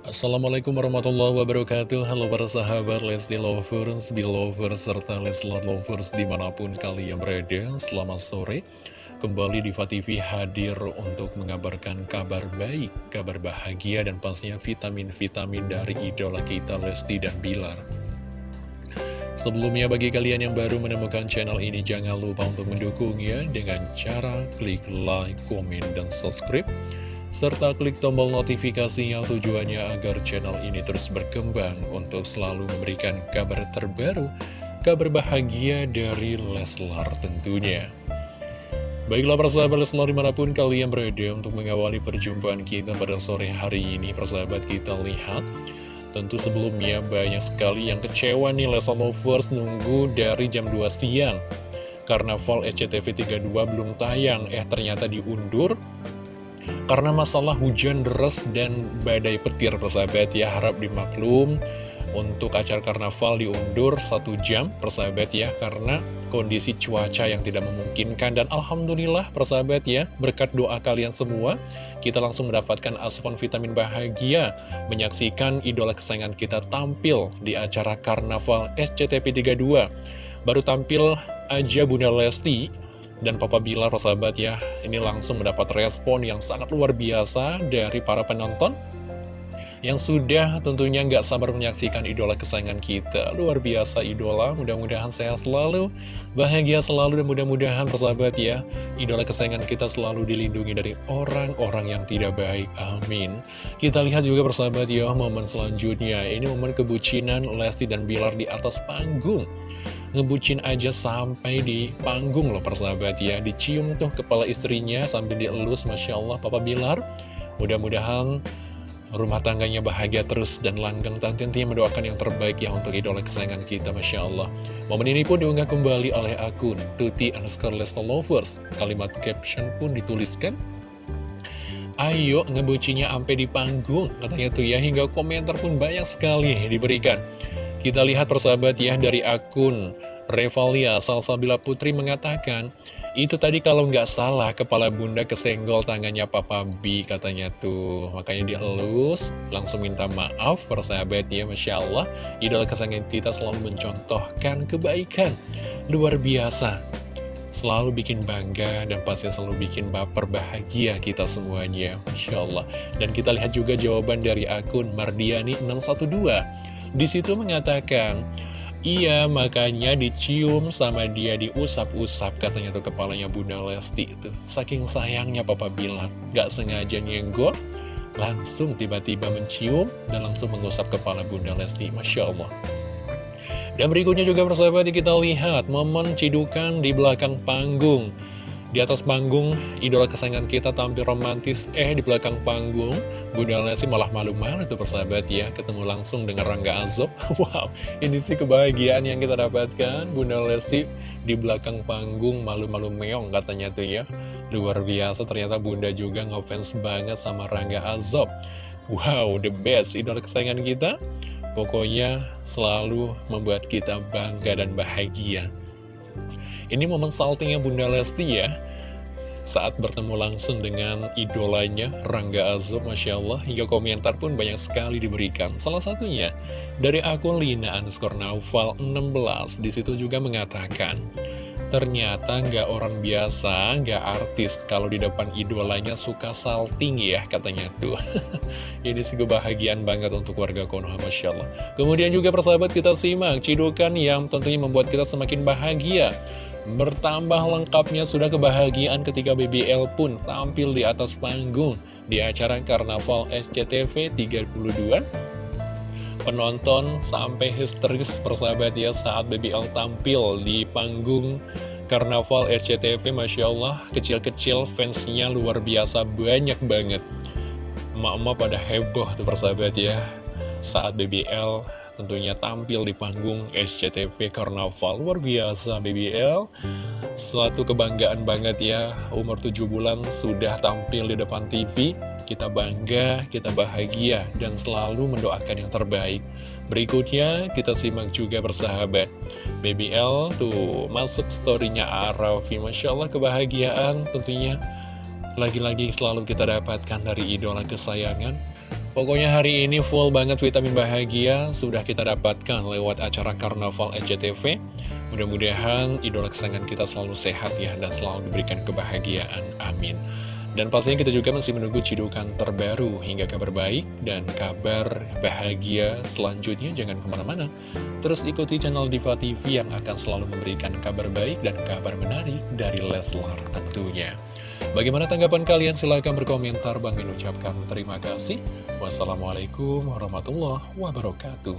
Assalamualaikum warahmatullahi wabarakatuh. Halo para sahabat Lesti Lovers, Belovers, serta Leslar Lovers di mana pun kalian berada Selamat sore. Kembali Diva TV hadir untuk mengabarkan kabar baik, kabar bahagia dan pastinya vitamin-vitamin dari idola kita Lesti dan Bilar. Sebelumnya bagi kalian yang baru menemukan channel ini jangan lupa untuk mendukungnya dengan cara klik like, komen, dan subscribe serta klik tombol notifikasinya tujuannya agar channel ini terus berkembang untuk selalu memberikan kabar terbaru, kabar bahagia dari Leslar tentunya. Baiklah persahabat Leslar di mana pun kalian berada untuk mengawali perjumpaan kita pada sore hari ini persahabat kita lihat. Tentu sebelumnya banyak sekali yang kecewa nih Leslar Lovers nunggu dari jam 2 siang. Karena Fall SCTV 32 belum tayang, eh ternyata diundur karena masalah hujan deras dan badai petir persahabat ya harap dimaklum. Untuk acara karnaval diundur satu jam persahabat ya karena kondisi cuaca yang tidak memungkinkan. Dan Alhamdulillah persahabat ya berkat doa kalian semua kita langsung mendapatkan asupan vitamin bahagia. Menyaksikan idola kesayangan kita tampil di acara karnaval SCTV 32 baru tampil aja Bunda Lesti dan Papa Bilar persahabat ya ini langsung mendapat respon yang sangat luar biasa dari para penonton yang sudah tentunya nggak sabar menyaksikan idola kesayangan kita. Luar biasa idola, mudah-mudahan sehat selalu, bahagia selalu, dan mudah-mudahan persahabat ya, idola kesayangan kita selalu dilindungi dari orang-orang yang tidak baik. Amin. Kita lihat juga persahabat ya, momen selanjutnya. Ini momen kebucinan Lesti dan Bilar di atas panggung ngebucin aja sampai di panggung loh persahabat ya. Dicium tuh kepala istrinya sambil dielus Masya Allah Papa Bilar. Mudah-mudahan rumah tangganya bahagia terus dan langgeng. Tentunya mendoakan yang terbaik ya untuk idola kesayangan kita Masya Allah. Momen ini pun diunggah kembali oleh akun Tuti underscore Lovers. Kalimat caption pun dituliskan. Ayo ngebucinya sampai di panggung katanya tuh ya. Hingga komentar pun banyak sekali diberikan kita lihat persahabat ya dari akun Revalia Salsabila Putri mengatakan Itu tadi kalau nggak salah kepala bunda kesenggol tangannya Papa B katanya tuh. Makanya dielus langsung minta maaf persahabat ya Masya Allah. Idola kesayangan kita selalu mencontohkan kebaikan. Luar biasa. Selalu bikin bangga dan pasti selalu bikin baper bahagia kita semuanya Masya Allah. Dan kita lihat juga jawaban dari akun Mardiani 612 di situ mengatakan, Iya, makanya dicium sama dia diusap-usap katanya tuh kepalanya Bunda Lesti itu. Saking sayangnya Papa bilang, gak sengaja nyenggol, langsung tiba-tiba mencium dan langsung mengusap kepala Bunda Lesti. Masya Allah. Dan berikutnya juga persahabat kita lihat momen cidukan di belakang panggung. Di atas panggung, idola kesayangan kita tampil romantis, eh di belakang panggung, Bunda Lesti malah malu-malu tuh persahabat ya, ketemu langsung dengan Rangga Azob. Wow, ini sih kebahagiaan yang kita dapatkan, Bunda Lesti di belakang panggung malu-malu meong katanya tuh ya. Luar biasa, ternyata Bunda juga ngefans banget sama Rangga Azob. Wow, the best, idola kesayangan kita. Pokoknya selalu membuat kita bangga dan bahagia. Ini momen saltingnya Bunda Lesti ya. Saat bertemu langsung dengan idolanya Rangga Azob Masya Allah hingga komentar pun banyak sekali diberikan. Salah satunya dari akun Lina underscore Naufal 16 di situ juga mengatakan ternyata nggak orang biasa nggak artis. Kalau di depan idolanya suka salting ya katanya tuh. Ini sih kebahagiaan banget untuk warga Konoha Masya Allah. Kemudian juga persahabat kita simak cidukan yang tentunya membuat kita semakin bahagia. Bertambah lengkapnya sudah kebahagiaan ketika BBL pun tampil di atas panggung di acara Karnaval SCTV 32. Penonton sampai histeris persahabat ya saat BBL tampil di panggung Karnaval SCTV Masya Allah kecil-kecil fansnya luar biasa banyak banget. Emak-emak pada heboh tuh persahabat ya saat BBL tentunya tampil di panggung SCTV Karnaval luar biasa BBL suatu kebanggaan banget ya umur 7 bulan sudah tampil di depan TV kita bangga, kita bahagia dan selalu mendoakan yang terbaik berikutnya kita simak juga bersahabat BBL tuh masuk storynya Arafi Masya Allah kebahagiaan tentunya lagi-lagi selalu kita dapatkan dari idola kesayangan Pokoknya hari ini full banget vitamin bahagia sudah kita dapatkan lewat acara Karnaval SCTV. Mudah-mudahan idola kesayangan kita selalu sehat ya dan selalu diberikan kebahagiaan. Amin. Dan pastinya kita juga masih menunggu cidukan terbaru hingga kabar baik dan kabar bahagia selanjutnya. Jangan ke mana-mana. Terus ikuti channel Diva TV yang akan selalu memberikan kabar baik dan kabar menarik dari Leslar tentunya. Bagaimana tanggapan kalian? Silahkan berkomentar. Bang Min ucapkan terima kasih. Wassalamualaikum warahmatullahi wabarakatuh.